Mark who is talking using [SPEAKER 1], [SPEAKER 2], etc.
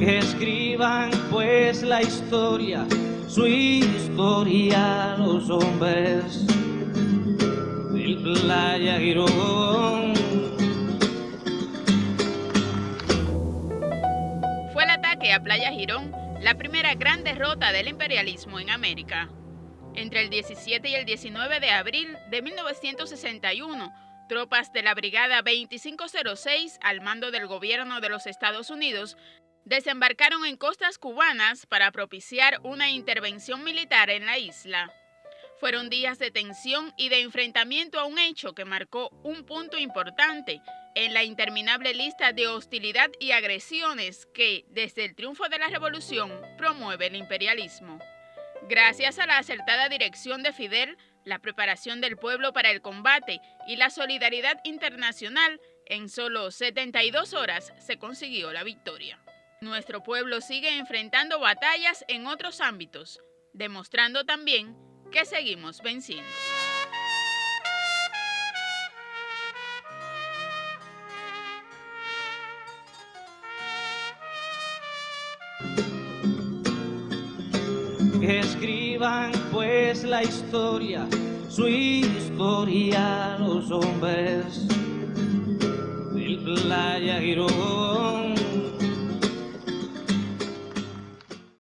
[SPEAKER 1] Que escriban pues la historia, su historia los hombres Playa Girón.
[SPEAKER 2] Fue el ataque a Playa Girón la primera gran derrota del imperialismo en América. Entre el 17 y el 19 de abril de 1961, tropas de la Brigada 2506 al mando del gobierno de los Estados Unidos desembarcaron en costas cubanas para propiciar una intervención militar en la isla. Fueron días de tensión y de enfrentamiento a un hecho que marcó un punto importante en la interminable lista de hostilidad y agresiones que, desde el triunfo de la revolución, promueve el imperialismo. Gracias a la acertada dirección de Fidel, la preparación del pueblo para el combate y la solidaridad internacional, en solo 72 horas se consiguió la victoria. Nuestro pueblo sigue enfrentando batallas en otros ámbitos, demostrando también que seguimos venciendo.
[SPEAKER 1] Que escriban pues la historia, su historia los hombres del Playa Girón.